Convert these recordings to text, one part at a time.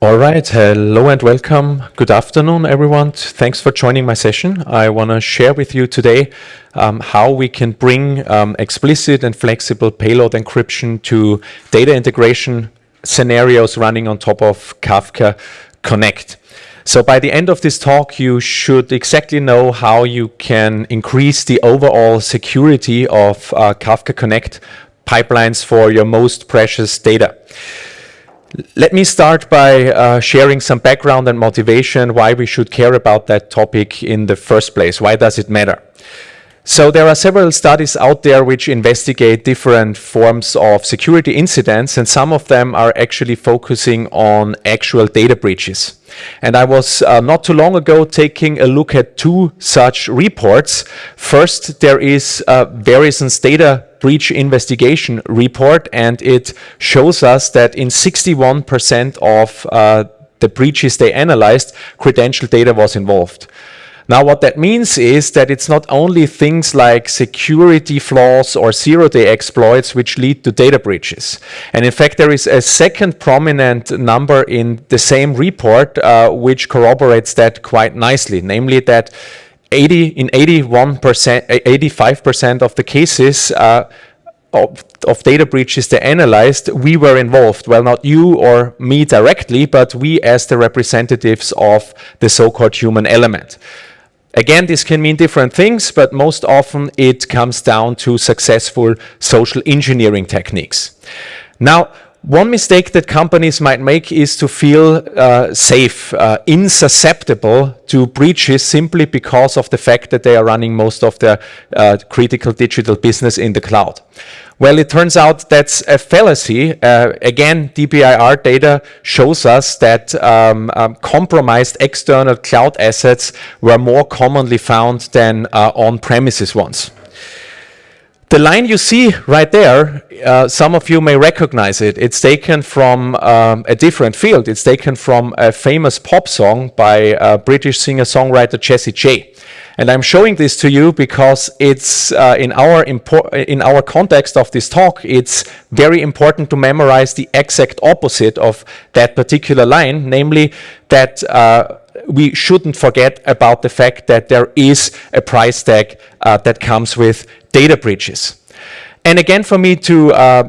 All right, hello and welcome. Good afternoon, everyone. Thanks for joining my session. I want to share with you today um, how we can bring um, explicit and flexible payload encryption to data integration scenarios running on top of Kafka Connect. So by the end of this talk, you should exactly know how you can increase the overall security of uh, Kafka Connect pipelines for your most precious data. Let me start by uh, sharing some background and motivation why we should care about that topic in the first place. Why does it matter? So there are several studies out there which investigate different forms of security incidents and some of them are actually focusing on actual data breaches. And I was uh, not too long ago taking a look at two such reports. First, there is uh, Verizon's data breach investigation report and it shows us that in 61% of uh, the breaches they analyzed, credential data was involved. Now what that means is that it's not only things like security flaws or zero-day exploits which lead to data breaches. And in fact there is a second prominent number in the same report uh, which corroborates that quite nicely, namely that 80 in 81%, 85% of the cases uh, of, of, data breaches they analyzed, we were involved. Well, not you or me directly, but we as the representatives of the so-called human element. Again, this can mean different things, but most often it comes down to successful social engineering techniques. Now, one mistake that companies might make is to feel uh, safe, uh, insusceptible to breaches simply because of the fact that they are running most of their uh, critical digital business in the cloud. Well, it turns out that's a fallacy. Uh, again, DBIR data shows us that um, um, compromised external cloud assets were more commonly found than uh, on-premises ones. The line you see right there, uh, some of you may recognize it. It's taken from um, a different field. It's taken from a famous pop song by uh, British singer-songwriter Jessie J. And I'm showing this to you because it's uh, in our in our context of this talk, it's very important to memorize the exact opposite of that particular line, namely that uh, we shouldn't forget about the fact that there is a price tag uh, that comes with data breaches. And again, for me to uh,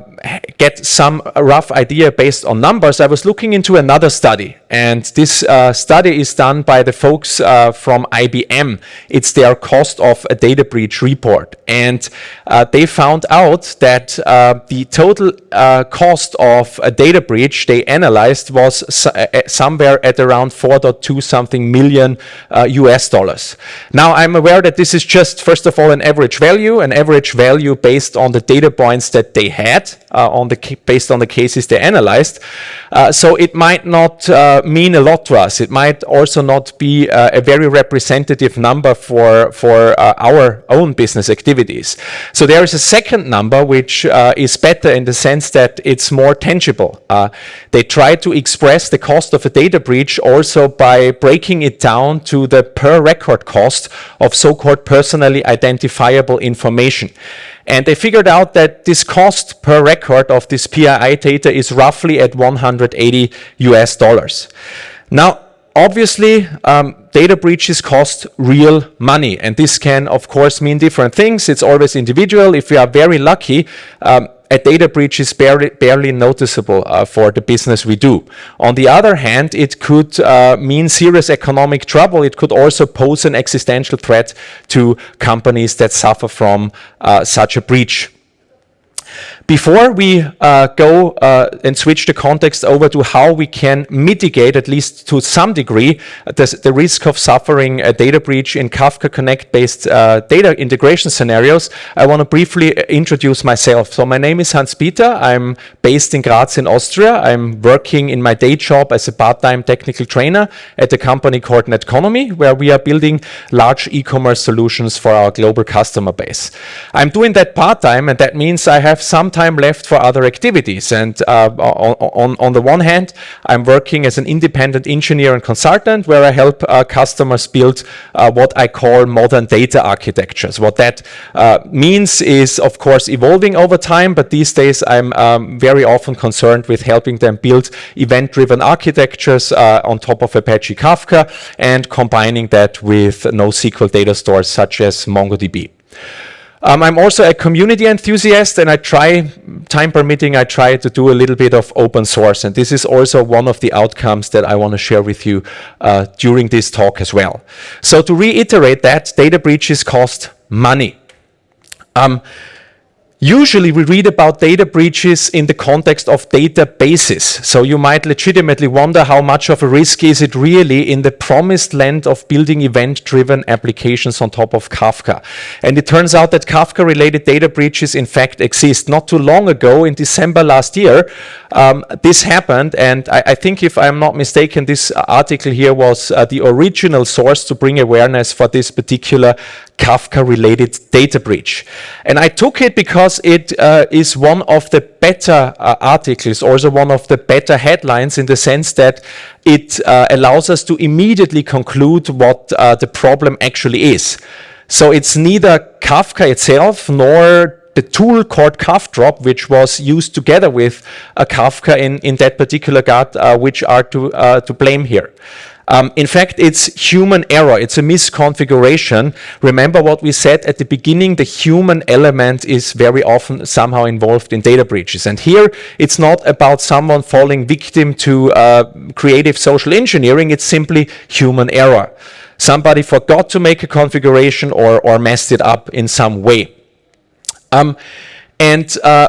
get some rough idea based on numbers, I was looking into another study. And this uh, study is done by the folks uh, from IBM. It's their cost of a data breach report. And uh, they found out that uh, the total uh, cost of a data breach they analyzed was somewhere at around 4.2 something million US dollars. Now, I'm aware that this is just, first of all, an average value, an average value based on the data points that they had uh, on the based on the cases they analyzed. Uh, so it might not uh, mean a lot to us. It might also not be uh, a very representative number for, for uh, our own business activities. So there is a second number which uh, is better in the sense that it's more tangible. they try to express the cost of a data breach also by breaking it down to the per record cost of so-called personally identifiable information. And they figured out that this cost per record of this PII data is roughly at 180 US dollars. Now, obviously, um, data breaches cost real money. And this can, of course, mean different things. It's always individual. If we are very lucky, um, a data breach is barely, barely noticeable uh, for the business we do. On the other hand, it could uh, mean serious economic trouble. It could also pose an existential threat to companies that suffer from uh, such a breach. Before we uh, go uh, and switch the context over to how we can mitigate, at least to some degree, the, the risk of suffering a data breach in Kafka Connect-based uh, data integration scenarios, I want to briefly introduce myself. So my name is Hans-Peter. I'm based in Graz in Austria. I'm working in my day job as a part-time technical trainer at a company called Netconomy, where we are building large e-commerce solutions for our global customer base. I'm doing that part-time, and that means I have some time left for other activities. And uh, on, on, the one hand, I'm working as an independent engineer and consultant where I help uh, customers build uh, what I call modern data architectures. What that uh, means is, of course, evolving over time, but these days I'm um, very often concerned with helping them build event-driven architectures uh, on top of Apache Kafka and combining that with NoSQL data stores such as MongoDB. Um, I'm also a community enthusiast and I try, time permitting, I try to do a little bit of open source and this is also one of the outcomes that I want to share with you uh, during this talk as well. So to reiterate that, data breaches cost money. Um, Usually we read about data breaches in the context of databases. So you might legitimately wonder how much of a risk is it really in the promised land of building event-driven applications on top of Kafka. And it turns out that Kafka-related data breaches in fact exist. Not too long ago, in December last year, um, this happened. And I, I, think if I'm not mistaken, this article here was uh, the original source to bring awareness for this particular Kafka-related data breach. And I took it because it uh, is one of the better uh, articles, also one of the better headlines in the sense that it uh, allows us to immediately conclude what uh, the problem actually is. So it's neither Kafka itself nor the tool called Kafdrop, which was used together with uh, Kafka in, in that particular GAT, uh, which are to, to blame here. Um, in fact, it's human error. It's a misconfiguration. Remember what we said at the beginning, the human element is very often somehow involved in data breaches. And here, it's not about someone falling victim to uh, creative social engineering. It's simply human error. Somebody forgot to make a configuration or, or messed it up in some way. Um, and uh,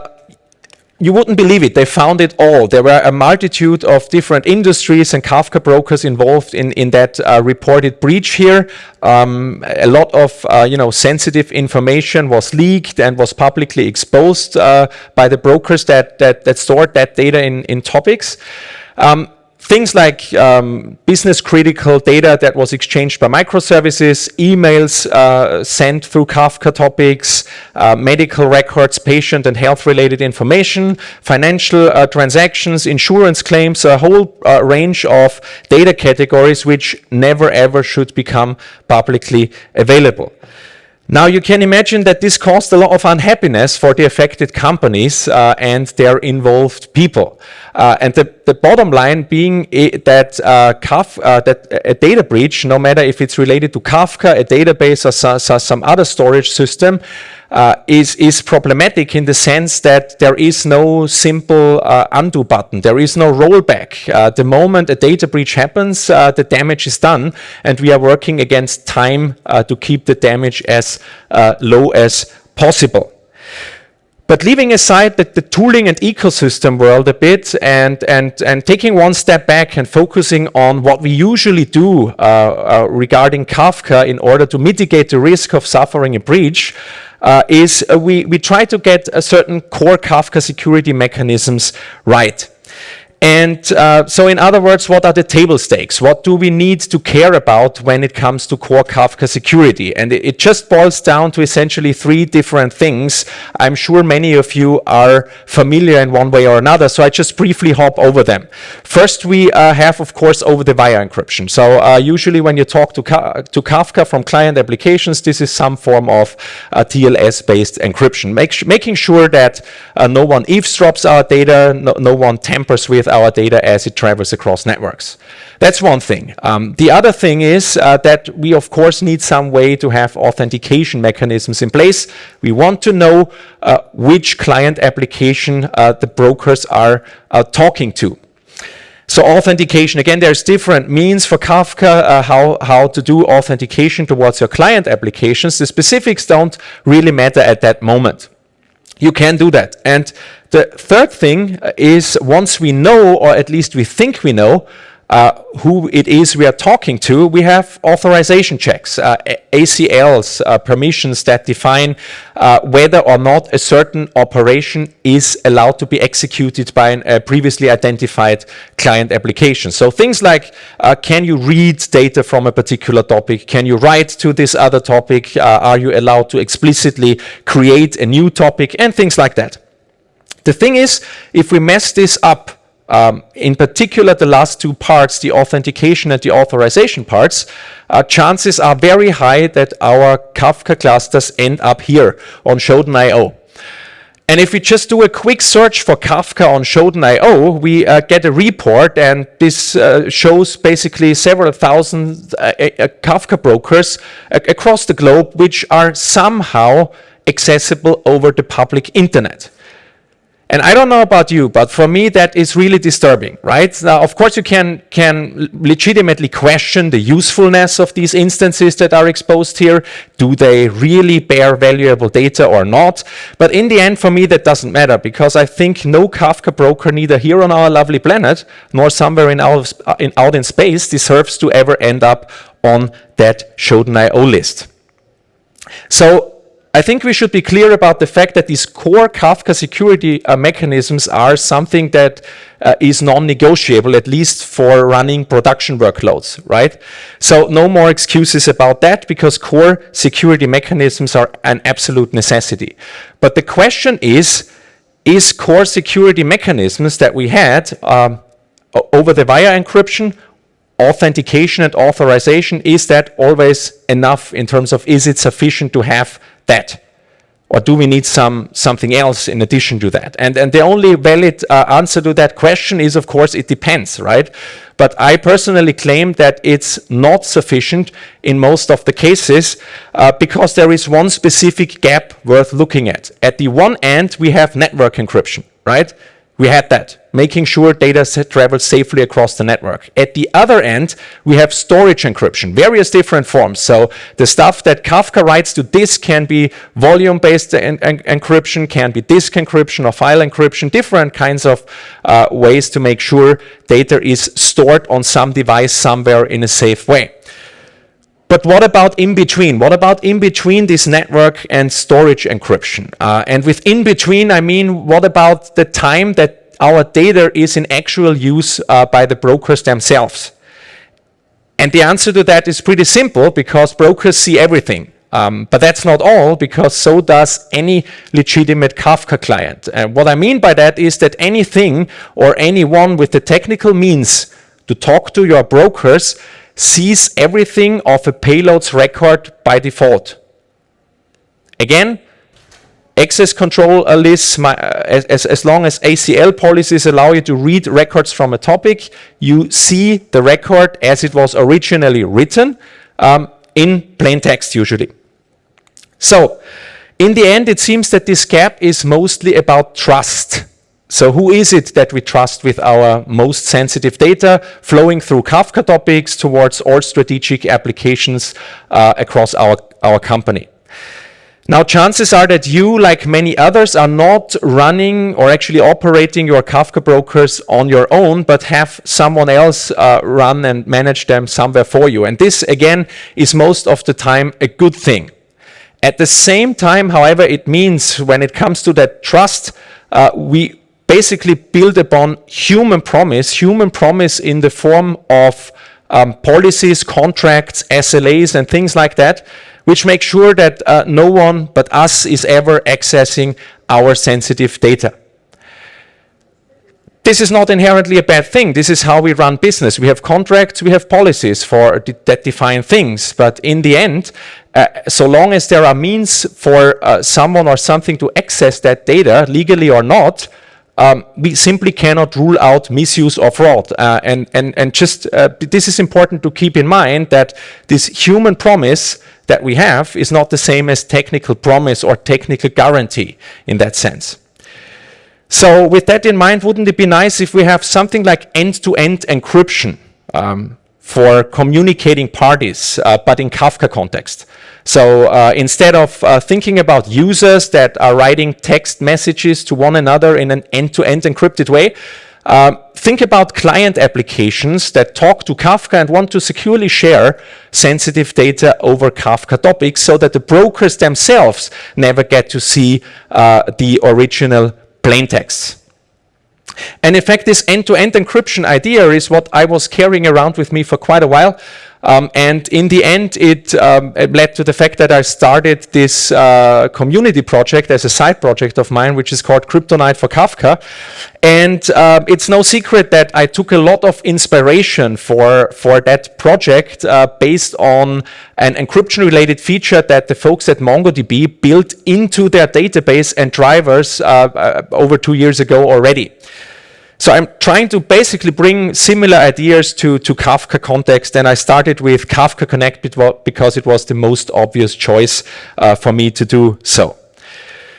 you wouldn't believe it, they found it all. There were a multitude of different industries and Kafka brokers involved in, in that uh, reported breach here. Um, a lot of uh, you know, sensitive information was leaked and was publicly exposed uh, by the brokers that, that, that stored that data in, in topics. Um, Things like um, business critical data that was exchanged by microservices, emails uh, sent through Kafka topics, uh, medical records, patient and health related information, financial uh, transactions, insurance claims, a whole uh, range of data categories which never ever should become publicly available. Now you can imagine that this caused a lot of unhappiness for the affected companies uh, and their involved people. Uh, and the, the bottom line being that, uh, uh, that a data breach, no matter if it's related to Kafka, a database or so, so some other storage system, uh, is, is problematic in the sense that there is no simple uh, undo button. There is no rollback. Uh, the moment a data breach happens, the damage is done, and we are working against time to keep the damage as low as possible. But leaving aside the, the, tooling and ecosystem world a bit and, and, and taking one step back and focusing on what we usually do uh, uh, regarding Kafka in order to mitigate the risk of suffering a breach, uh, is uh, we, we try to get a certain core Kafka security mechanisms right. And uh, so in other words, what are the table stakes? What do we need to care about when it comes to core Kafka security? And it, it, just boils down to essentially three different things. I'm sure many of you are familiar in one way or another, so I just briefly hop over them. First, we uh, have, of course, over-the-wire encryption. So uh, usually when you talk to, Ka to Kafka from client applications, this is some form of uh, TLS-based encryption, Make making sure that uh, no one eavesdrops our data, no, no one tampers with our data as it travels across networks. That's one thing. Um, the other thing is uh, that we of course need some way to have authentication mechanisms in place. We want to know uh, which client application uh, the brokers are uh, talking to. So authentication, again, there's different means for Kafka, uh, how, how to do authentication towards your client applications. The specifics don't really matter at that moment you can do that. And the third thing is once we know, or at least we think we know, uh, who it is we are talking to, we have authorization checks, uh, ACLs, uh, permissions that define uh, whether or not a certain operation is allowed to be executed by a previously identified client application. So things like, uh, can you read data from a particular topic? Can you write to this other topic? Uh, are you allowed to explicitly create a new topic? And things like that. The thing is, if we mess this up, um, in particular the last two parts, the authentication and the authorization parts, uh, chances are very high that our Kafka clusters end up here on Shodan.io. And if we just do a quick search for Kafka on Shodan.io, we uh, get a report and this uh, shows basically several thousand uh, uh Kafka brokers across the globe which are somehow accessible over the public internet. And I don't know about you, but for me that is really disturbing, right? Now, of course, you can, can legitimately question the usefulness of these instances that are exposed here. Do they really bear valuable data or not? But in the end, for me, that doesn't matter because I think no Kafka broker, neither here on our lovely planet, nor somewhere in, out in, out in space, deserves to ever end up on that Shodan.io list. So I think we should be clear about the fact that these core Kafka security uh, mechanisms are something that uh, is non-negotiable, at least for running production workloads, right? So no more excuses about that because core security mechanisms are an absolute necessity. But the question is, is core security mechanisms that we had um, over the via encryption authentication and authorization, is that always enough in terms of is it sufficient to have that? Or do we need some something else in addition to that? And, and the only valid uh, answer to that question is, of course, it depends, right? But I personally claim that it's not sufficient in most of the cases uh, because there is one specific gap worth looking at. At the one end, we have network encryption, right? We had that, making sure data travels safely across the network. At the other end, we have storage encryption, various different forms. So the stuff that Kafka writes to disk can be volume-based en en encryption, can be disk encryption or file encryption, different kinds of uh, ways to make sure data is stored on some device somewhere in a safe way. But what about in between? What about in between this network and storage encryption? Uh, and with in between, I mean, what about the time that our data is in actual use uh, by the brokers themselves? And the answer to that is pretty simple because brokers see everything. Um, but that's not all because so does any legitimate Kafka client. And what I mean by that is that anything or anyone with the technical means to talk to your brokers sees everything of a payload's record by default. Again, access control lists, my, uh, as, as long as ACL policies allow you to read records from a topic, you see the record as it was originally written um, in plain text usually. So, in the end, it seems that this gap is mostly about trust. So who is it that we trust with our most sensitive data flowing through Kafka topics towards all strategic applications uh, across our, our company? Now, chances are that you, like many others, are not running or actually operating your Kafka brokers on your own, but have someone else uh, run and manage them somewhere for you. And this, again, is most of the time a good thing. At the same time, however, it means when it comes to that trust, uh, we basically build upon human promise, human promise in the form of um, policies, contracts, SLAs, and things like that, which make sure that uh, no one but us is ever accessing our sensitive data. This is not inherently a bad thing. This is how we run business. We have contracts, we have policies for that define things. But in the end, uh, so long as there are means for uh, someone or something to access that data, legally or not, um, we simply cannot rule out misuse or fraud. Uh, and, and, and just uh, this is important to keep in mind that this human promise that we have is not the same as technical promise or technical guarantee in that sense. So with that in mind, wouldn't it be nice if we have something like end-to-end -end encryption um, for communicating parties, uh, but in Kafka context? So uh, instead of uh, thinking about users that are writing text messages to one another in an end-to-end -end encrypted way, uh, think about client applications that talk to Kafka and want to securely share sensitive data over Kafka topics so that the brokers themselves never get to see uh, the original plain text. And in fact, this end-to-end -end encryption idea is what I was carrying around with me for quite a while. Um, and in the end, it, um, it, led to the fact that I started this uh, community project as a side project of mine, which is called Kryptonite for Kafka. And uh, it's no secret that I took a lot of inspiration for, for that project uh, based on an encryption-related feature that the folks at MongoDB built into their database and drivers uh, uh, over two years ago already. So I'm trying to basically bring similar ideas to, to Kafka context, and I started with Kafka Connect because it was the most obvious choice uh, for me to do so.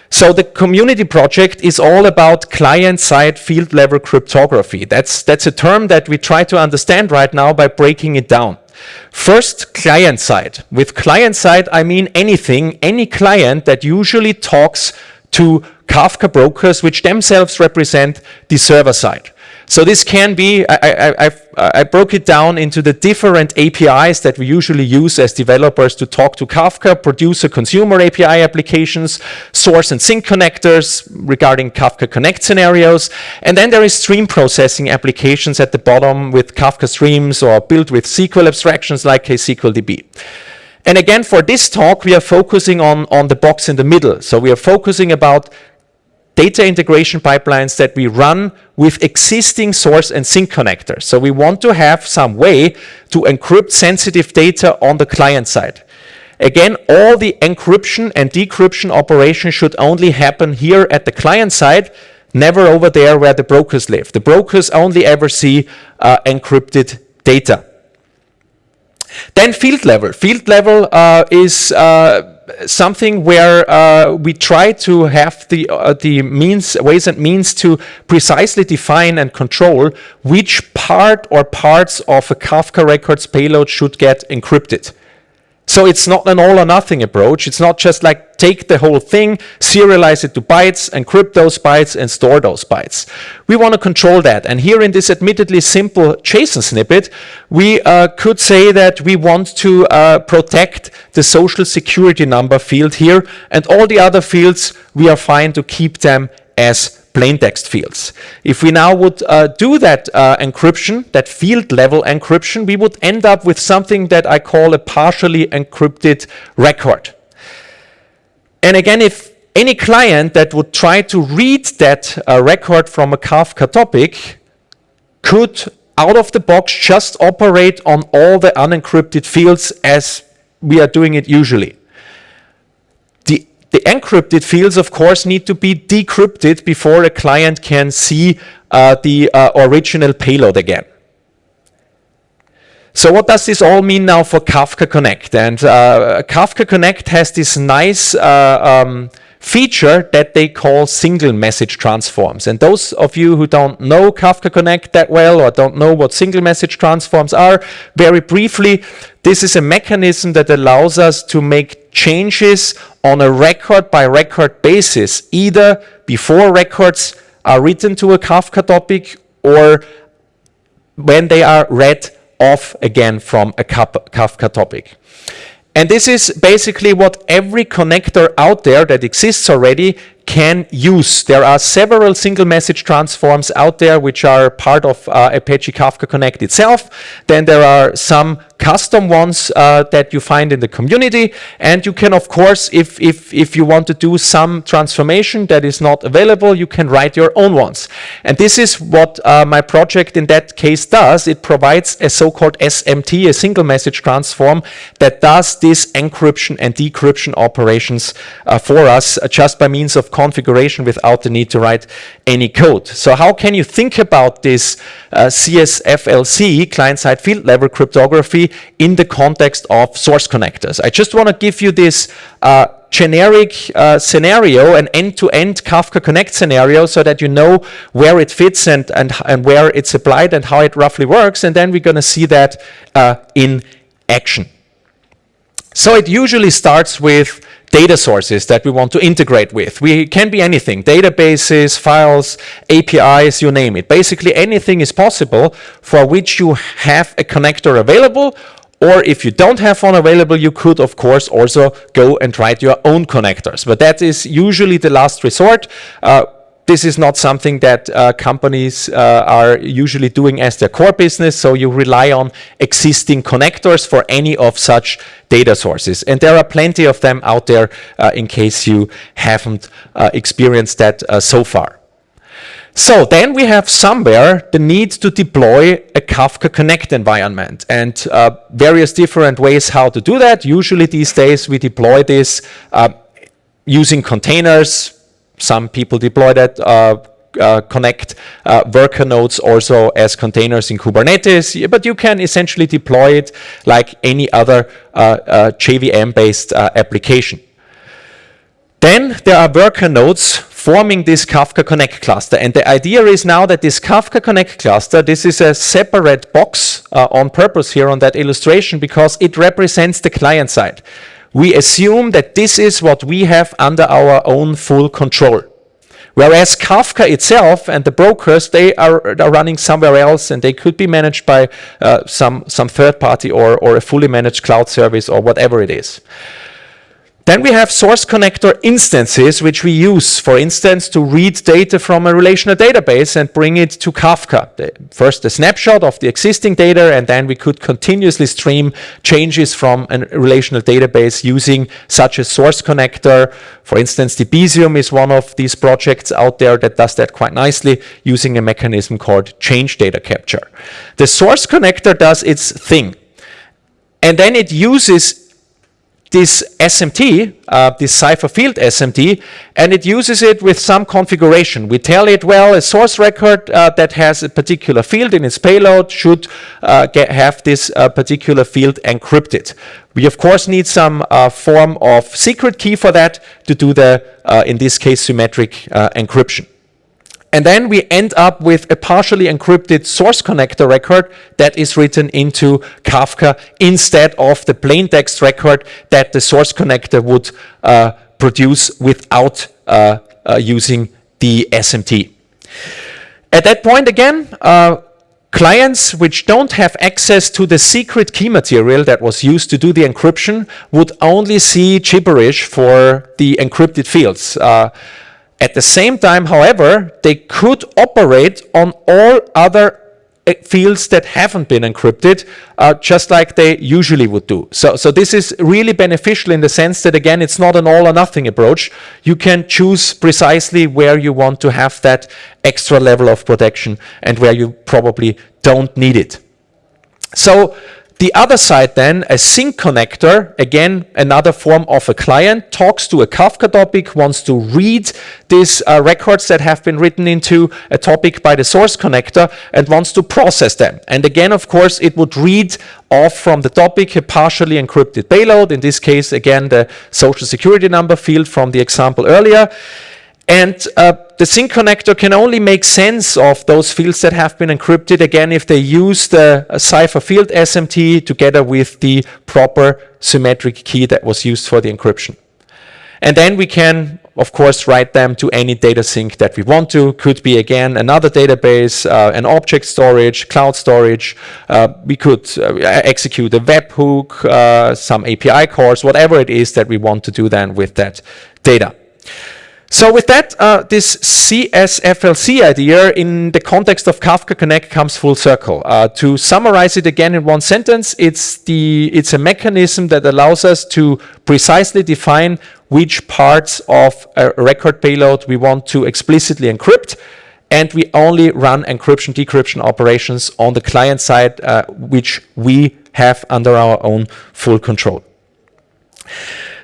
So the community project is all about client-side field-level cryptography. That's, that's a term that we try to understand right now by breaking it down. First, client-side. With client-side, I mean anything, any client that usually talks to Kafka brokers, which themselves represent the server side. So this can be, I, I, I, broke it down into the different APIs that we usually use as developers to talk to Kafka, producer consumer API applications, source and sink connectors regarding Kafka Connect scenarios. And then there is stream processing applications at the bottom with Kafka streams or built with SQL abstractions like KSQLDB. And again, for this talk, we are focusing on, on the box in the middle. So we are focusing about data integration pipelines that we run with existing source and sink connectors. So we want to have some way to encrypt sensitive data on the client side. Again, all the encryption and decryption operations should only happen here at the client side, never over there where the brokers live. The brokers only ever see uh, encrypted data. Then field level. Field level uh, is uh, something where uh, we try to have the uh, the means ways and means to precisely define and control which part or parts of a Kafka records payload should get encrypted. So it's not an all or nothing approach. It's not just like take the whole thing, serialize it to bytes, encrypt those bytes, and store those bytes. We want to control that. And here in this admittedly simple JSON snippet, we uh, could say that we want to uh, protect the social security number field here, and all the other fields, we are fine to keep them as plain text fields. If we now would uh, do that uh, encryption, that field level encryption, we would end up with something that I call a partially encrypted record. And again, if any client that would try to read that uh, record from a Kafka topic could out of the box just operate on all the unencrypted fields as we are doing it usually. The encrypted fields, of course, need to be decrypted before a client can see uh, the uh, original payload again. So what does this all mean now for Kafka Connect? And uh, Kafka Connect has this nice uh, um, feature that they call single message transforms. And those of you who don't know Kafka Connect that well or don't know what single message transforms are, very briefly, this is a mechanism that allows us to make changes on a record by record basis, either before records are written to a Kafka topic or when they are read off again from a Kafka topic. And this is basically what every connector out there that exists already can use. There are several single message transforms out there which are part of uh, Apache Kafka Connect itself. Then there are some custom ones uh, that you find in the community. And you can, of course, if, if, if you want to do some transformation that is not available, you can write your own ones. And this is what uh, my project in that case does. It provides a so-called SMT, a single message transform, that does this encryption and decryption operations uh, for us uh, just by means of configuration without the need to write any code. So how can you think about this uh, CSFLC, client-side field level cryptography, in the context of source connectors? I just want to give you this uh, generic uh, scenario, an end-to-end -end Kafka Connect scenario so that you know where it fits and, and, and where it's applied and how it roughly works. And then we're going to see that uh, in action. So it usually starts with data sources that we want to integrate with. We can be anything, databases, files, APIs, you name it. Basically anything is possible for which you have a connector available or if you don't have one available, you could, of course, also go and write your own connectors. But that is usually the last resort. Uh, this is not something that uh, companies uh, are usually doing as their core business, so you rely on existing connectors for any of such data sources. And there are plenty of them out there uh, in case you haven't uh, experienced that uh, so far. So then we have somewhere the need to deploy a Kafka Connect environment and uh, various different ways how to do that. Usually these days we deploy this uh, using containers. Some people deploy that uh, uh, connect uh, worker nodes also as containers in Kubernetes, but you can essentially deploy it like any other uh, uh JVM-based uh, application. Then there are worker nodes forming this Kafka Connect cluster. And the idea is now that this Kafka Connect cluster, this is a separate box on purpose here on that illustration because it represents the client side. We assume that this is what we have under our own full control. Whereas Kafka itself and the brokers, they are, are running somewhere else and they could be managed by uh, some, some third party or, or a fully managed cloud service or whatever it is. Then we have source connector instances, which we use, for instance, to read data from a relational database and bring it to Kafka. The, first, a snapshot of the existing data, and then we could continuously stream changes from a relational database using such a source connector. For instance, Debezium is one of these projects out there that does that quite nicely using a mechanism called change data capture. The source connector does its thing. And then it uses this SMT, uh, this cipher field SMT, and it uses it with some configuration. We tell it, well, a source record uh, that has a particular field in its payload should uh, get, have this uh, particular field encrypted. We, of course, need some uh, form of secret key for that to do the, uh, in this case, symmetric encryption. And then we end up with a partially encrypted source connector record that is written into Kafka instead of the plain text record that the source connector would uh, produce without uh, uh, using the SMT. At that point again, uh, clients which don't have access to the secret key material that was used to do the encryption would only see gibberish for the encrypted fields. At the same time, however, they could operate on all other eh, fields that haven't been encrypted, uh, just like they usually would do. So, so this is really beneficial in the sense that, again, it's not an all or nothing approach. You can choose precisely where you want to have that extra level of protection and where you probably don't need it. So the other side then, a sink connector, again, another form of a client, talks to a Kafka topic, wants to read these uh, records that have been written into a topic by the source connector and wants to process them. And again, of course, it would read off from the topic a partially encrypted payload, in this case, again, the social security number field from the example earlier. And uh, the sink connector can only make sense of those fields that have been encrypted, again, if they use the uh, cipher field SMT together with the proper symmetric key that was used for the encryption. And then we can, of course, write them to any data sink that we want to. Could be, again, another database, uh, an object storage, cloud storage. Uh, we could uh, execute a webhook, uh, some API calls, whatever it is that we want to do then with that data. So with that, uh, this CSFLC idea in the context of Kafka Connect comes full circle. Uh, to summarize it again in one sentence, it's, the, it's a mechanism that allows us to precisely define which parts of a record payload we want to explicitly encrypt, and we only run encryption decryption operations on the client side, uh, which we have under our own full control.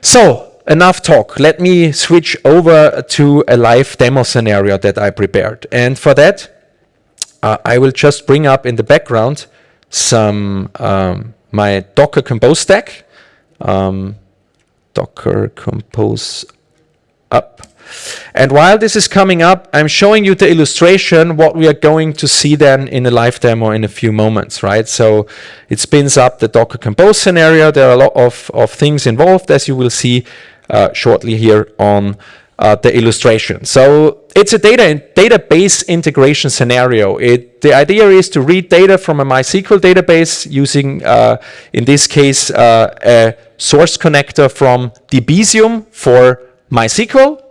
So enough talk. Let me switch over to a live demo scenario that I prepared. And for that, uh, I will just bring up in the background some um, my Docker Compose stack. Um, Docker Compose up. And while this is coming up, I'm showing you the illustration, what we are going to see then in a live demo in a few moments, right? So it spins up the Docker Compose scenario. There are a lot of, of things involved, as you will see uh, shortly here on uh, the illustration. So it's a data in database integration scenario. It, the idea is to read data from a MySQL database using, uh, in this case, uh, a source connector from Debezium for MySQL.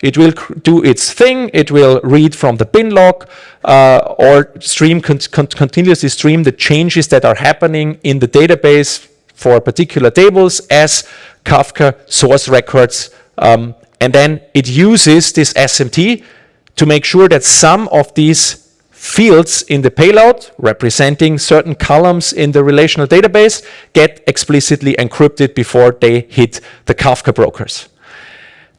It will do its thing. It will read from the bin log uh, or stream con con continuously stream the changes that are happening in the database for particular tables as Kafka source records. Um, and then it uses this SMT to make sure that some of these fields in the payload representing certain columns in the relational database get explicitly encrypted before they hit the Kafka brokers.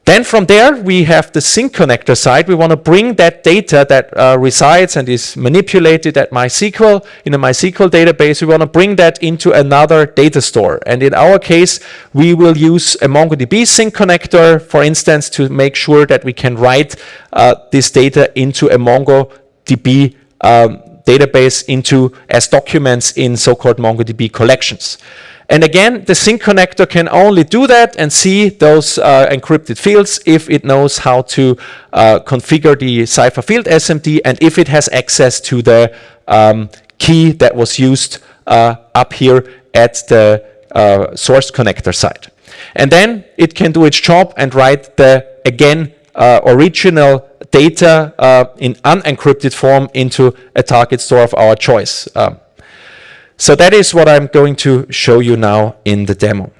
Then from there, we have the sink connector side. We want to bring that data that uh, resides and is manipulated at MySQL in a MySQL database. We want to bring that into another data store. And in our case, we will use a MongoDB sink connector, for instance, to make sure that we can write uh, this data into a MongoDB um, database into as documents in so-called MongoDB collections. And again, the sink connector can only do that and see those uh, encrypted fields if it knows how to uh, configure the cipher field SMT and if it has access to the um, key that was used uh, up here at the uh, source connector side. And then it can do its job and write the, again, uh, original data uh, in unencrypted form into a target store of our choice. Um, so that is what I'm going to show you now in the demo.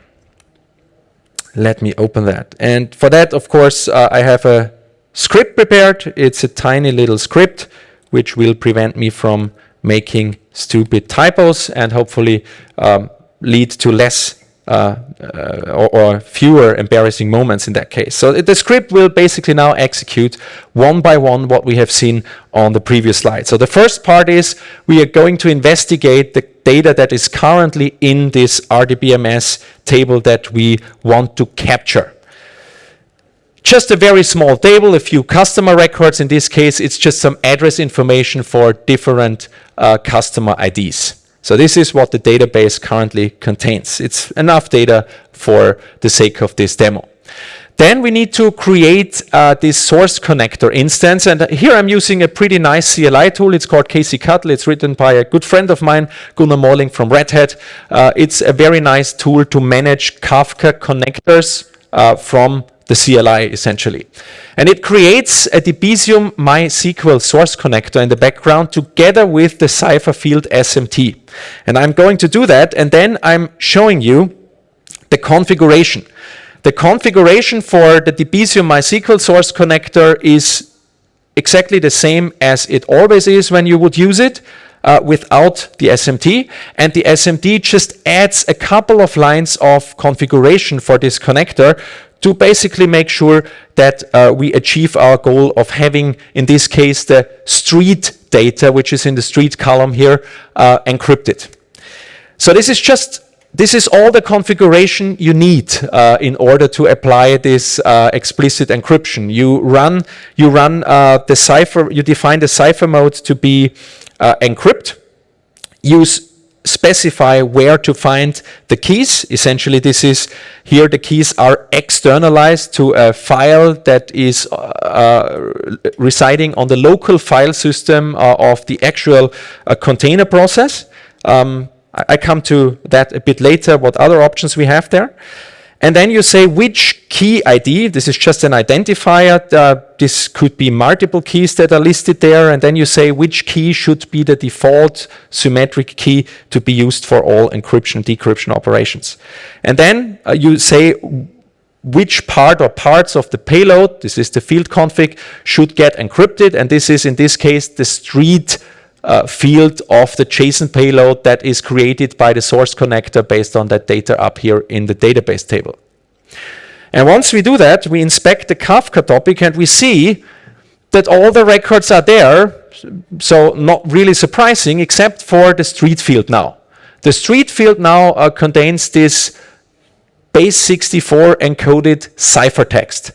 Let me open that. And for that, of course, uh, I have a script prepared. It's a tiny little script which will prevent me from making stupid typos and hopefully um, lead to less uh, uh, or, or, fewer embarrassing moments in that case. So the script will basically now execute one by one what we have seen on the previous slide. So the first part is we are going to investigate the data that is currently in this RDBMS table that we want to capture. Just a very small table, a few customer records. In this case, it's just some address information for different uh, customer IDs. So this is what the database currently contains. It's enough data for the sake of this demo. Then we need to create uh, this source connector instance. And here I'm using a pretty nice CLI tool. It's called kcctl. It's written by a good friend of mine, Gunnar Morling from Red Hat. Uh, it's a very nice tool to manage Kafka connectors uh, from the CLI essentially. And it creates a Debezium MySQL source connector in the background together with the cipher field SMT. And I'm going to do that and then I'm showing you the configuration. The configuration for the Debezium MySQL source connector is exactly the same as it always is when you would use it uh, without the SMT. And the SMT just adds a couple of lines of configuration for this connector to basically make sure that uh, we achieve our goal of having, in this case, the street data, which is in the street column here, uh, encrypted. So this is just this is all the configuration you need uh, in order to apply this uh, explicit encryption. You run, you run uh, the cipher, you define the cipher mode to be uh, encrypt. Use specify where to find the keys. Essentially, this is here the keys are externalized to a file that is uh, uh, residing on the local file system uh, of the actual uh, container process. Um, I, I come to that a bit later, what other options we have there. And then you say which key ID, this is just an identifier, uh, this could be multiple keys that are listed there, and then you say which key should be the default symmetric key to be used for all encryption decryption operations. And then uh, you say which part or parts of the payload, this is the field config, should get encrypted, and this is in this case the street uh, field of the JSON payload that is created by the source connector based on that data up here in the database table. And once we do that, we inspect the Kafka topic and we see that all the records are there, so not really surprising, except for the street field now. The street field now uh, contains this base 64 encoded ciphertext.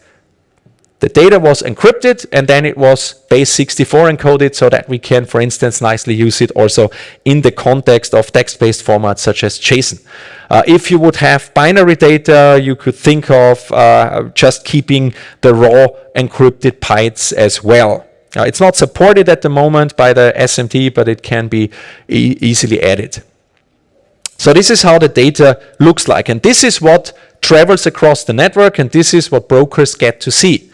The data was encrypted and then it was base 64 encoded so that we can, for instance, nicely use it also in the context of text-based formats such as JSON. Uh, if you would have binary data, you could think of uh, just keeping the raw encrypted bytes as well. It's not supported at the moment by the SMT, but it can be e easily added. So this is how the data looks like. And this is what travels across the network, and this is what brokers get to see.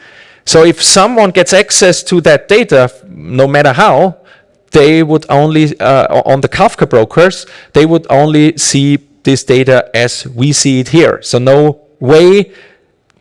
So if someone gets access to that data, no matter how, they would only, uh, on the Kafka brokers, they would only see this data as we see it here. So no way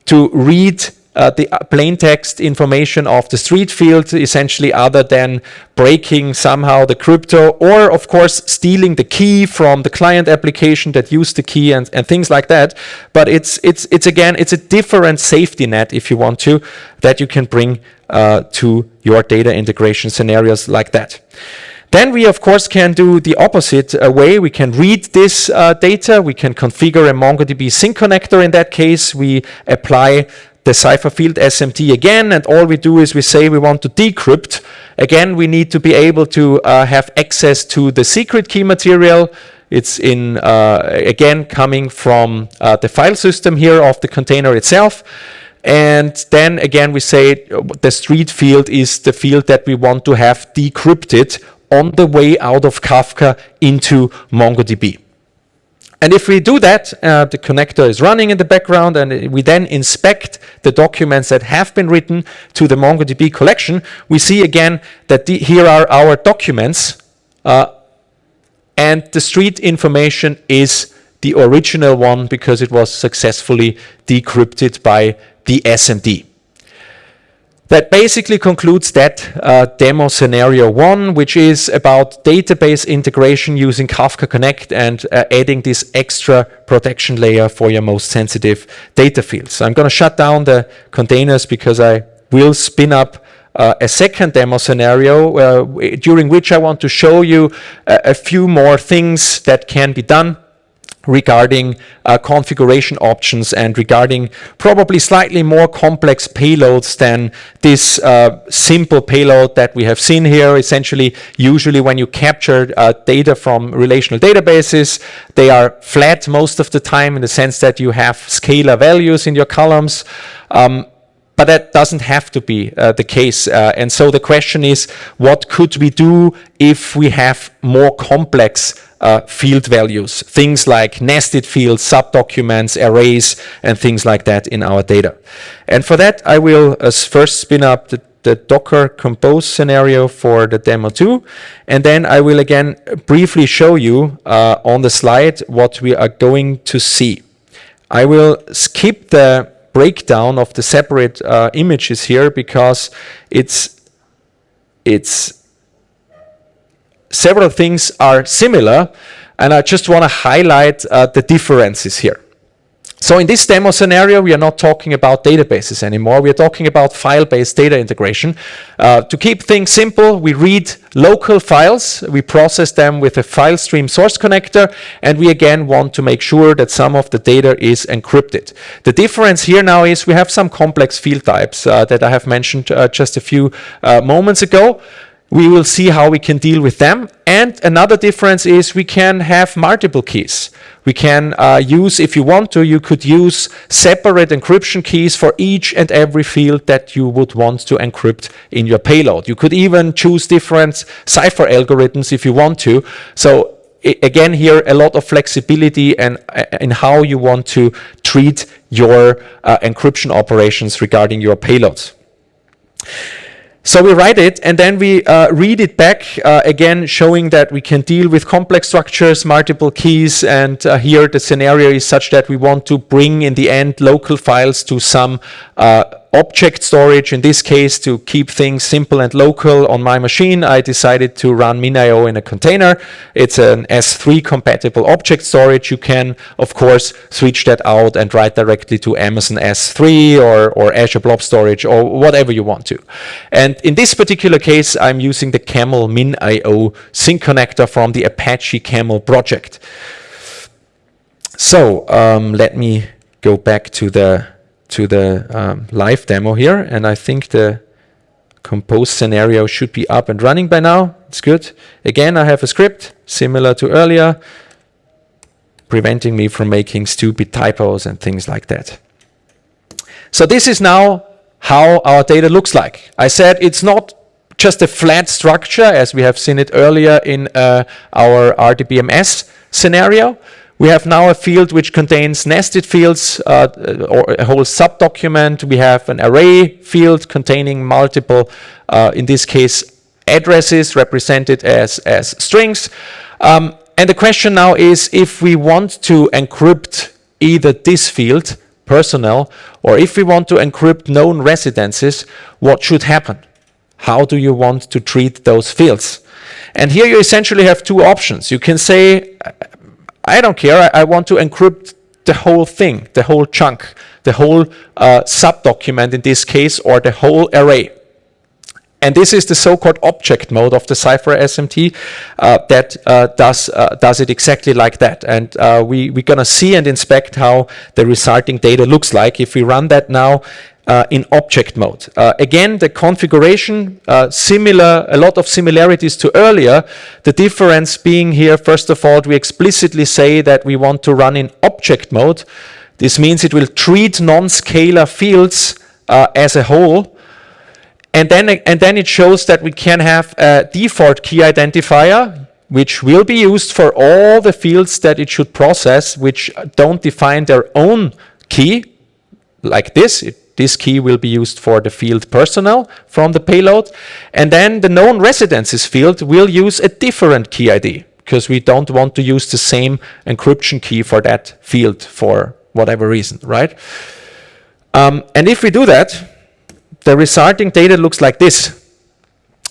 to read uh, the uh, plain text information of the street field essentially other than breaking somehow the crypto or of course stealing the key from the client application that used the key and, and things like that but it's it's it's again it's a different safety net if you want to that you can bring uh, to your data integration scenarios like that then we, of course, can do the opposite uh, way. We can read this uh, data. We can configure a MongoDB sink connector. In that case, we apply the cipher field SMT again, and all we do is we say we want to decrypt. Again, we need to be able to uh, have access to the secret key material. It's in, uh, again, coming from uh, the file system here of the container itself. And then again, we say the street field is the field that we want to have decrypted on the way out of Kafka into MongoDB. And if we do that, uh, the connector is running in the background and we then inspect the documents that have been written to the MongoDB collection, we see again that the, here are our documents uh, and the street information is the original one because it was successfully decrypted by the SMT. That basically concludes that uh, demo scenario one, which is about database integration using Kafka Connect and uh, adding this extra protection layer for your most sensitive data fields. So I'm going to shut down the containers because I will spin up uh, a second demo scenario uh, during which I want to show you a, a few more things that can be done regarding uh, configuration options and regarding probably slightly more complex payloads than this uh, simple payload that we have seen here. Essentially, usually when you capture uh, data from relational databases, they are flat most of the time in the sense that you have scalar values in your columns. Um, but that doesn't have to be uh, the case. Uh, and so the question is, what could we do if we have more complex uh, field values, things like nested fields, subdocuments, arrays, and things like that in our data. And for that, I will uh, first spin up the, the Docker compose scenario for the demo 2. And then I will again briefly show you uh, on the slide what we are going to see. I will skip the breakdown of the separate uh, images here because it's it's several things are similar, and I just want to highlight uh, the differences here. So in this demo scenario, we are not talking about databases anymore. We are talking about file-based data integration. Uh, to keep things simple, we read local files, we process them with a file stream source connector, and we again want to make sure that some of the data is encrypted. The difference here now is we have some complex field types uh, that I have mentioned uh, just a few uh, moments ago. We will see how we can deal with them. And another difference is we can have multiple keys. We can uh, use, if you want to, you could use separate encryption keys for each and every field that you would want to encrypt in your payload. You could even choose different cipher algorithms if you want to. So again here a lot of flexibility and uh, in how you want to treat your uh, encryption operations regarding your payloads. So we write it and then we uh, read it back uh, again showing that we can deal with complex structures, multiple keys and uh, here the scenario is such that we want to bring in the end local files to some uh, object storage. In this case, to keep things simple and local on my machine, I decided to run MinIO in a container. It's an S3 compatible object storage. You can, of course, switch that out and write directly to Amazon S3 or, or Azure Blob Storage or whatever you want to. And in this particular case, I'm using the Camel MinIO sink connector from the Apache Camel project. So um, let me go back to the to the um, live demo here, and I think the compose scenario should be up and running by now. It's good. Again, I have a script similar to earlier, preventing me from making stupid typos and things like that. So this is now how our data looks like. I said it's not just a flat structure as we have seen it earlier in uh, our RDBMS scenario. We have now a field which contains nested fields uh, or a whole subdocument. We have an array field containing multiple, uh, in this case, addresses represented as, as strings. Um, and the question now is if we want to encrypt either this field, personnel, or if we want to encrypt known residences, what should happen? How do you want to treat those fields? And here you essentially have two options. You can say, I don't care, I, I want to encrypt the whole thing, the whole chunk, the whole uh, subdocument in this case, or the whole array. And this is the so-called object mode of the Cypher SMT uh, that uh, does, uh, does it exactly like that. And uh, we, we're going to see and inspect how the resulting data looks like. If we run that now, uh, in object mode. Uh, again, the configuration, uh, similar, a lot of similarities to earlier. The difference being here, first of all, we explicitly say that we want to run in object mode. This means it will treat non-scalar fields uh, as a whole. And then, and then it shows that we can have a default key identifier, which will be used for all the fields that it should process, which don't define their own key, like this. It this key will be used for the field personnel from the payload. And then the known residences field will use a different key ID because we don't want to use the same encryption key for that field for whatever reason, right? Um, and if we do that, the resulting data looks like this.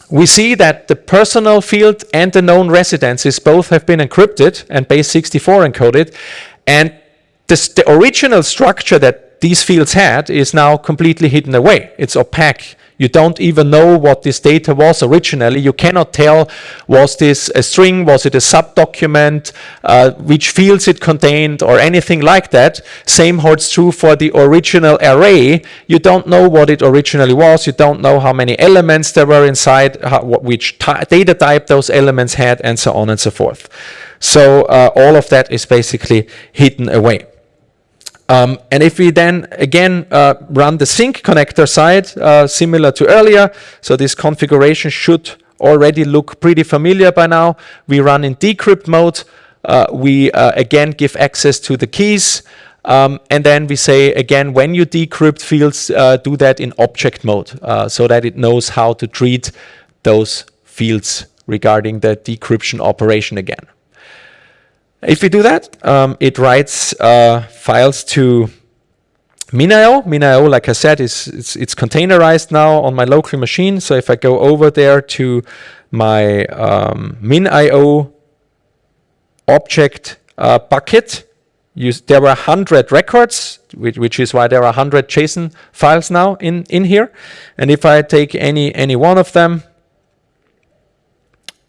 We see that the personnel field and the known residences both have been encrypted and base 64 encoded. And this, the original structure that these fields had is now completely hidden away. It's opaque. You don't even know what this data was originally. You cannot tell, was this a string, was it a subdocument, uh, which fields it contained, or anything like that. Same holds true for the original array. You don't know what it originally was. You don't know how many elements there were inside, how, which data type those elements had, and so on and so forth. So uh, all of that is basically hidden away. Um, and if we then again uh, run the sink connector side, uh, similar to earlier, so this configuration should already look pretty familiar by now. We run in decrypt mode. Uh, we uh, again give access to the keys. Um, and then we say again, when you decrypt fields, uh, do that in object mode uh, so that it knows how to treat those fields regarding the decryption operation again. If we do that, um, it writes uh, files to MinIO. MinIO, like I said, is it's, it's, containerized now on my local machine. So if I go over there to my um, MinIO object uh, bucket, you, there were 100 records, which, which, is why there are 100 JSON files now in, in here. And if I take any, any one of them,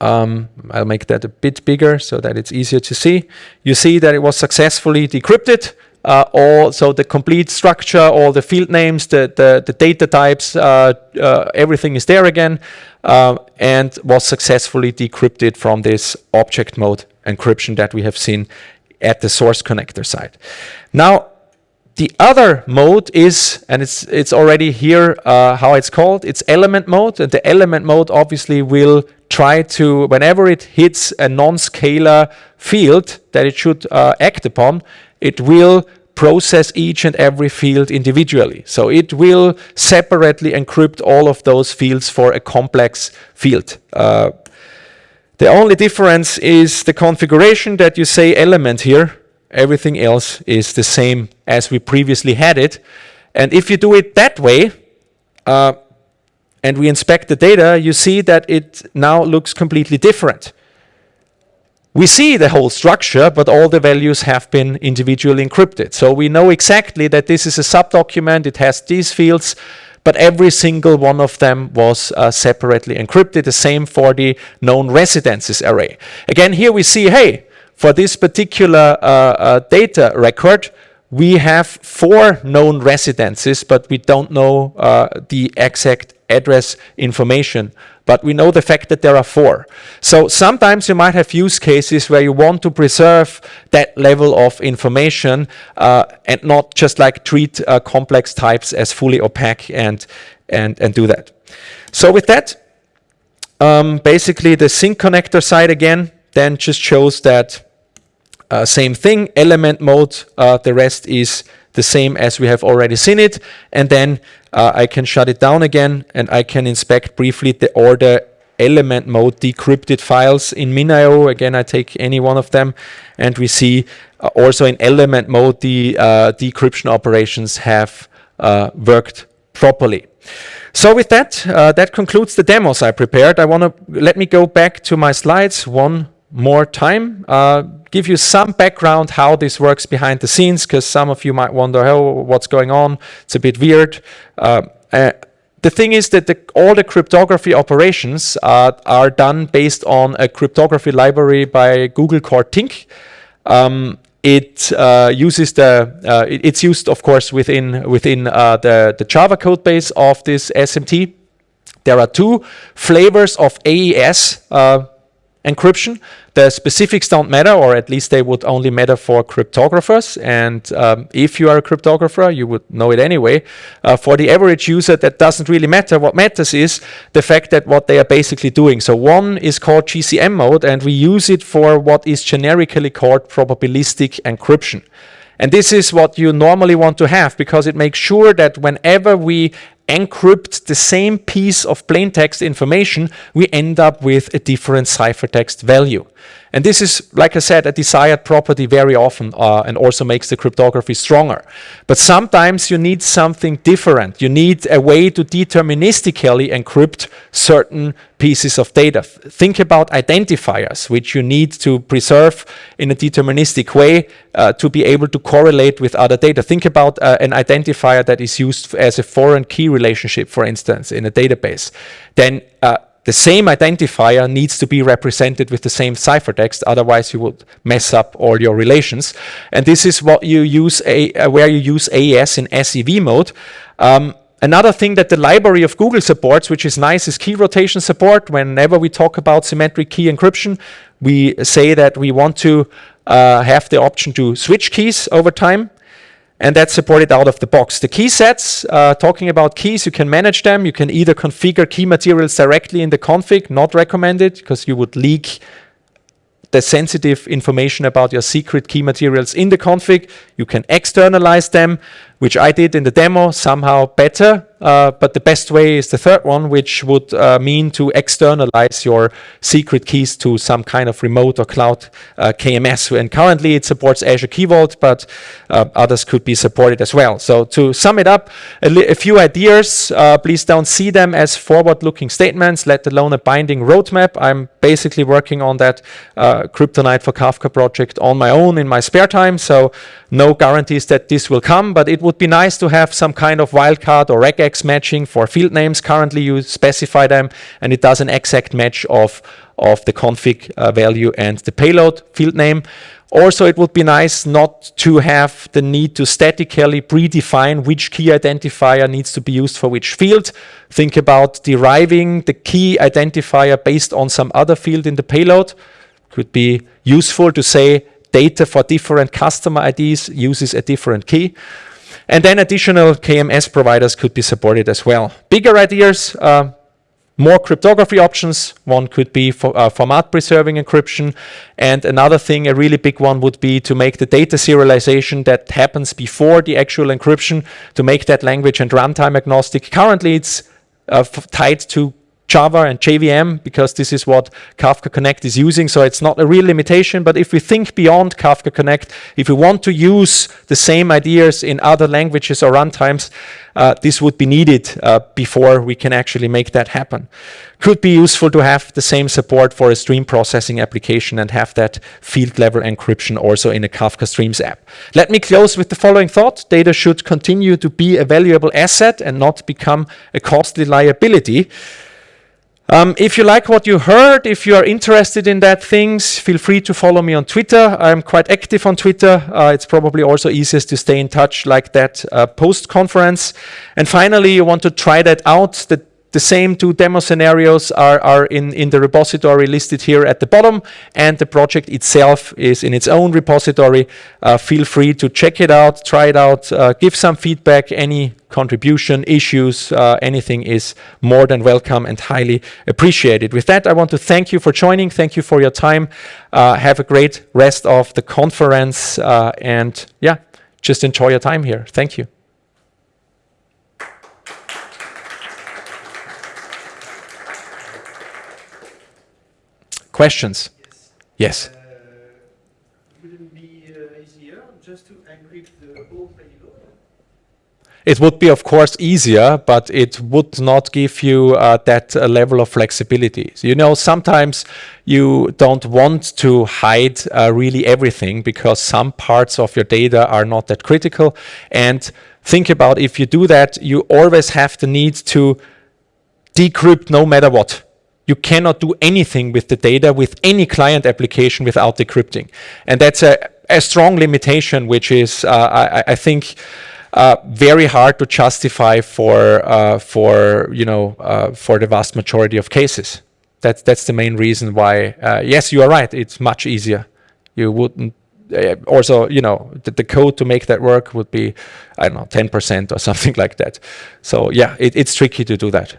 um, I'll make that a bit bigger so that it's easier to see. You see that it was successfully decrypted. Uh, all so the complete structure, all the field names, the the, the data types, uh, uh, everything is there again, uh, and was successfully decrypted from this object mode encryption that we have seen at the source connector side. Now the other mode is, and it's, it's already here uh, how it's called, it's element mode. And the element mode obviously will try to, whenever it hits a non-scalar field that it should uh, act upon, it will process each and every field individually. So it will separately encrypt all of those fields for a complex field. Uh, the only difference is the configuration that you say element here Everything else is the same as we previously had it. And if you do it that way, uh, and we inspect the data, you see that it now looks completely different. We see the whole structure, but all the values have been individually encrypted. So we know exactly that this is a subdocument, it has these fields, but every single one of them was uh, separately encrypted. The same for the known residences array. Again, here we see, hey, for this particular uh, uh, data record, we have four known residences, but we don't know uh, the exact address information. But we know the fact that there are four. So sometimes you might have use cases where you want to preserve that level of information uh, and not just like treat uh, complex types as fully opaque and, and, and do that. So with that, um, basically the sink connector side again, then just shows that uh, same thing, element mode, uh, the rest is the same as we have already seen it. And then uh, I can shut it down again and I can inspect briefly the order element mode decrypted files in MinIO. Again, I take any one of them and we see uh, also in element mode the uh, decryption operations have uh, worked properly. So with that, that concludes the demos I prepared. I want to let me go back to my slides one more time, uh, give you some background how this works behind the scenes, because some of you might wonder, oh, what's going on? It's a bit weird. Uh, uh, the thing is that the, all the cryptography operations are done based on a cryptography library by Google Core Tink. Um, it uh, uses the uh, it's used of course within within uh, the the Java code base of this SMT. There are two flavors of AES uh, encryption. The specifics don't matter, or at least they would only matter for cryptographers. And um, if you are a cryptographer, you would know it anyway. Uh, for the average user, that doesn't really matter. What matters is the fact that what they are basically doing. So one is called GCM mode, and we use it for what is generically called probabilistic encryption. And this is what you normally want to have because it makes sure that whenever we encrypt the same piece of plain text information, we end up with a different ciphertext value. And this is, like I said, a desired property very often uh, and also makes the cryptography stronger. But sometimes you need something different. You need a way to deterministically encrypt certain pieces of data. Think about identifiers, which you need to preserve in a deterministic way uh, to be able to correlate with other data. Think about uh, an identifier that is used as a foreign key relationship, for instance, in a database. Then uh, the same identifier needs to be represented with the same ciphertext, otherwise you would mess up all your relations. And this is what you use a, uh, where you use AES in SIV mode. Um, another thing that the library of Google supports, which is nice, is key rotation support. Whenever we talk about symmetric key encryption, we say that we want to uh, have the option to switch keys over time and that's supported out of the box. The key sets, uh, talking about keys, you can manage them. You can either configure key materials directly in the config, not recommended, because you would leak the sensitive information about your secret key materials in the config. You can externalize them, which I did in the demo, somehow better. Uh, but the best way is the third one, which would uh, mean to externalize your secret keys to some kind of remote or cloud uh, KMS. And currently it supports Azure Key Vault, but uh, others could be supported as well. So to sum it up, a, a few ideas. Uh, please don't see them as forward-looking statements, let alone a binding roadmap. I'm basically working on that Kryptonite for Kafka project on my own in my spare time. So no guarantees that this will come, but it would be nice to have some kind of wildcard or regex matching for field names. Currently, you specify them, and it does an exact match of, of the config uh, value and the payload field name. Also, it would be nice not to have the need to statically predefine which key identifier needs to be used for which field. Think about deriving the key identifier based on some other field in the payload. Could be useful to say data for different customer IDs uses a different key. And then additional KMS providers could be supported as well. Bigger ideas, uh, more cryptography options. One could be for uh, format preserving encryption. And another thing, a really big one would be to make the data serialization that happens before the actual encryption, to make that language and runtime agnostic. Currently, it's uh, tied to Java and JVM because this is what Kafka Connect is using. So it's not a real limitation. But if we think beyond Kafka Connect, if we want to use the same ideas in other languages or runtimes, uh, this would be needed uh, before we can actually make that happen. Could be useful to have the same support for a stream processing application and have that field level encryption also in a Kafka Streams app. Let me close with the following thought. Data should continue to be a valuable asset and not become a costly liability. Um, if you like what you heard, if you are interested in that things, feel free to follow me on Twitter. I'm quite active on Twitter. Uh, it's probably also easiest to stay in touch like that uh, post-conference. And finally, you want to try that out. The same two demo scenarios are, are in, in the repository listed here at the bottom, and the project itself is in its own repository. Uh, feel free to check it out, try it out, uh, give some feedback, any contribution, issues, uh, anything is more than welcome and highly appreciated. With that, I want to thank you for joining. Thank you for your time. Uh, have a great rest of the conference, uh, and yeah, just enjoy your time here. Thank you. Questions? Yes. Uh, would it be uh, easier just to encrypt the whole payload? It would be, of course, easier, but it would not give you uh, that uh, level of flexibility. So, you know, sometimes you don't want to hide uh, really everything because some parts of your data are not that critical. And think about if you do that, you always have the need to decrypt no matter what you cannot do anything with the data with any client application without decrypting. And that's a, a strong limitation, which is, uh, I, I, think, uh, very hard to justify for, uh, for, you know, uh, for the vast majority of cases. That's, that's the main reason why, uh, yes, you are right, it's much easier. You wouldn't uh, also, you know, the, the, code to make that work would be, I don't know, 10% or something like that. So yeah, it, it's tricky to do that.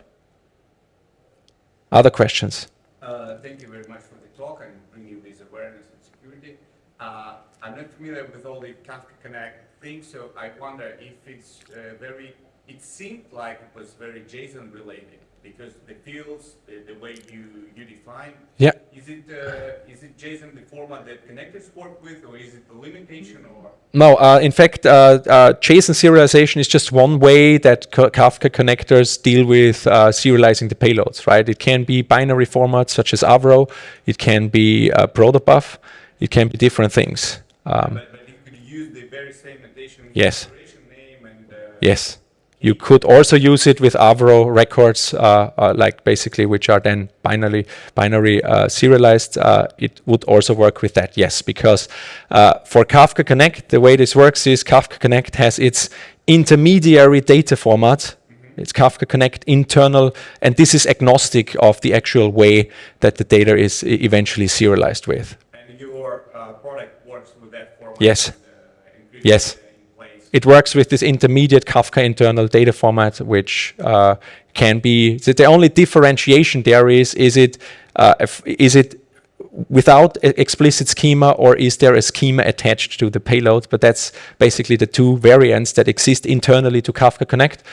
Other questions? Uh, thank you very much for the talk and bringing this awareness and security. Uh, I'm not familiar with all the Kafka Connect things, so I wonder if it's uh, very, it seemed like it was very JSON related because the fields, the, the way you, you define, yeah. is it uh, is it JSON the format that connectors work with, or is it the limitation, or? No, uh, in fact, uh, uh JSON serialization is just one way that Kafka connectors deal with uh, serializing the payloads, right? It can be binary formats such as Avro, it can be uh, protobuf, it can be different things. Um, but, but you could use the very same notation. Yes. Name and, yes. You could also use it with Avro records, uh, uh, like basically which are then binary, binary uh, serialized. Uh, it would also work with that, yes, because uh, for Kafka Connect, the way this works is Kafka Connect has its intermediary data format. Mm -hmm. It's Kafka Connect internal, and this is agnostic of the actual way that the data is eventually serialized with. And your uh, product works with that format? Yes. yes. It works with this intermediate Kafka internal data format, which uh, can be, so the only differentiation there is, is it, uh, is it without explicit schema or is there a schema attached to the payload? But that's basically the two variants that exist internally to Kafka Connect.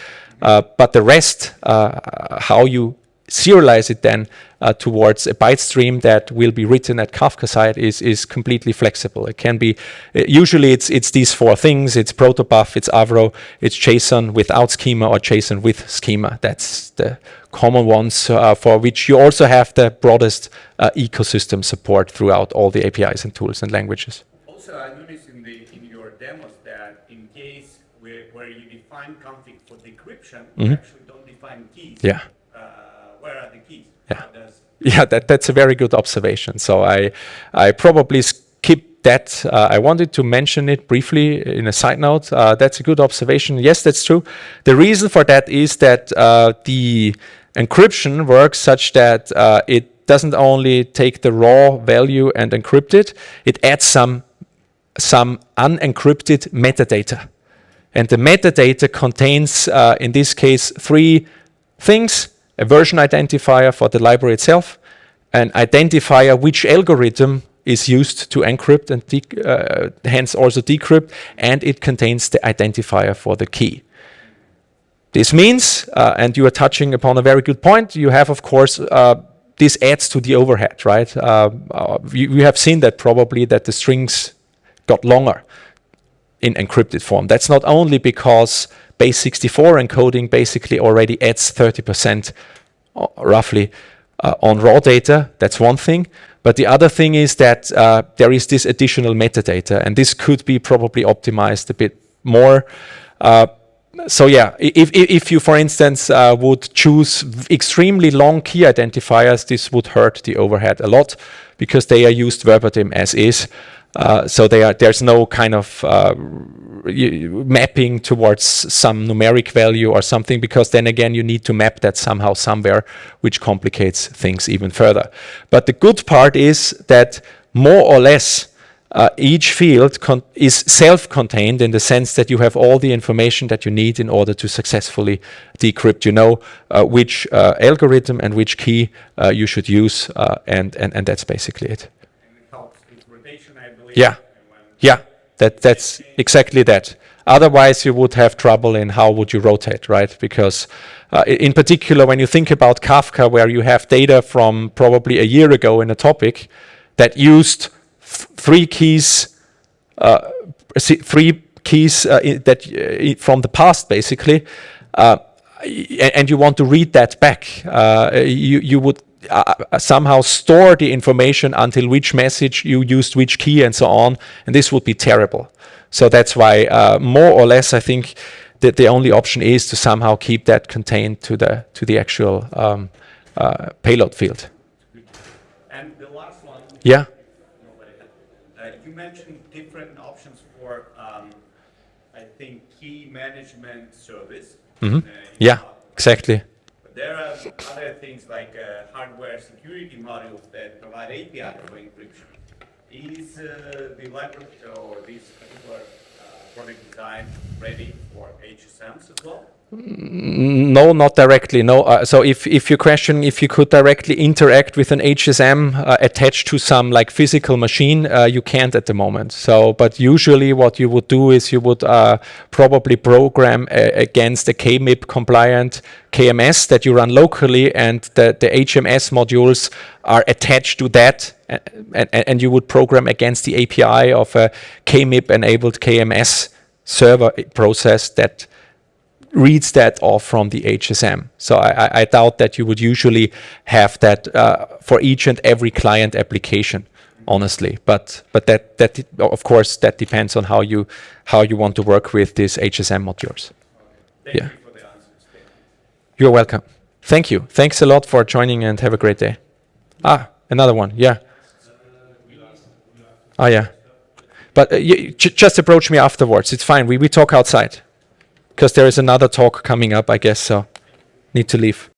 Uh, but the rest, uh, how you serialize it then uh, towards a byte stream that will be written at Kafka side is, is completely flexible. It can be, uh, usually it's, it's these four things, it's protobuf, it's Avro, it's JSON without schema or JSON with schema. That's the common ones uh, for which you also have the broadest uh, ecosystem support throughout all the APIs and tools and languages. Also, I noticed in, the, in your demos that in case where, where you define config for decryption, mm -hmm. you mm-hmm. actually don't define keys. Yeah where are the keys? Yeah, yeah that, that's a very good observation. So I, I probably skip that. Uh, I wanted to mention it briefly in a side note. Uh, that's a good observation. Yes, that's true. The reason for that is that uh, the encryption works such that uh, it doesn't only take the raw value and encrypt it, it adds some, some unencrypted metadata. And the metadata contains, uh, in this case, three things a version identifier for the library itself, an identifier which algorithm is used to encrypt and uh, hence also decrypt, and it contains the identifier for the key. This means, uh, and you are touching upon a very good point, you have, of course, uh, this adds to the overhead, right? Uh, uh, you, you, have seen that probably that the strings got longer in encrypted form. That's not only because base64 encoding basically already adds 30% uh, roughly uh, on raw data. That's one thing. But the other thing is that uh, there is this additional metadata, and this could be probably optimized a bit more. Uh, so yeah, if, if you, for instance, uh, would choose extremely long key identifiers, this would hurt the overhead a lot because they are used verbatim as is. Uh, so are, there's no kind of uh, mapping towards some numeric value or something, because then again, you need to map that somehow somewhere, which complicates things even further. But the good part is that more or less, uh, each field is self-contained in the sense that you have all the information that you need in order to successfully decrypt. You know uh, which uh, algorithm and which key uh, you should use, uh, and, and, and that's basically it helps with rotation, I believe. Yeah. Yeah, that, that's exactly that. Otherwise, you would have trouble in how would you rotate, right? Because uh, in particular, when you think about Kafka, where you have data from probably a year ago in a topic that used th- three keys, uh, three keys uh, that uh, from the past, basically, uh, and you want to read that back, uh, you, you would uh, uh, somehow store the information until which message you used which key and so on, and this would be terrible. So that's why, uh, more or less, I think that the only option is to somehow keep that contained to the to the actual um, uh, payload field. And the last one. Yeah. Uh, you mentioned different options for, um, I think, key management service. Mm -hmm. uh, Yeah, exactly. There are other things like uh, hardware security modules that provide API for encryption. Is uh, the library or this particular uh, product design ready for HSMs as well? No, not directly. No. Uh, so if, if your question, if you could directly interact with an HSM uh, attached to some like physical machine, uh, you can't at the moment. So, but usually what you would do is you would uh, probably program uh, against a KMIP compliant KMS that you run locally and the, the HMS modules are attached to that uh, and, and, and you would program against the API of a KMIP enabled KMS server process that reads that off from the HSM. So I, I- I doubt that you would usually have that uh, for each and every client application, honestly. But but that that of course that depends on how you how you want to work with these HSM modules. Thank Yeah. you for the answers. Thank you. You're welcome. Thank you. Thanks a lot for joining and have a great day. Ah, another one. Yeah. Ah, yeah. But uh, you, j- just approach me afterwards. It's fine. We we talk outside because there is another talk coming up. I guess so. Need to leave.